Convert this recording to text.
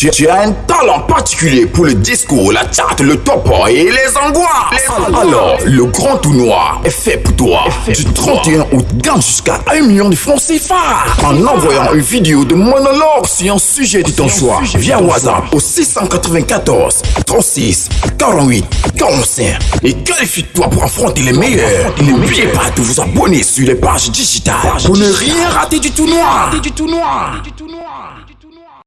Tu, as un talent particulier pour le discours, la chat, le topo et les angoisses. Alors, le grand tout noir est fait pour toi. Du 31 août, gagne jusqu'à 1 million de francs CFA en envoyant une vidéo de monologue sur un sujet de ton choix via WhatsApp au 694 36 48 45 et qualifie-toi pour affronter les meilleurs. Et N'oubliez pas de vous abonner sur les pages digitales pour ne rien rater du tout noir. Du tout noir. Du tout noir.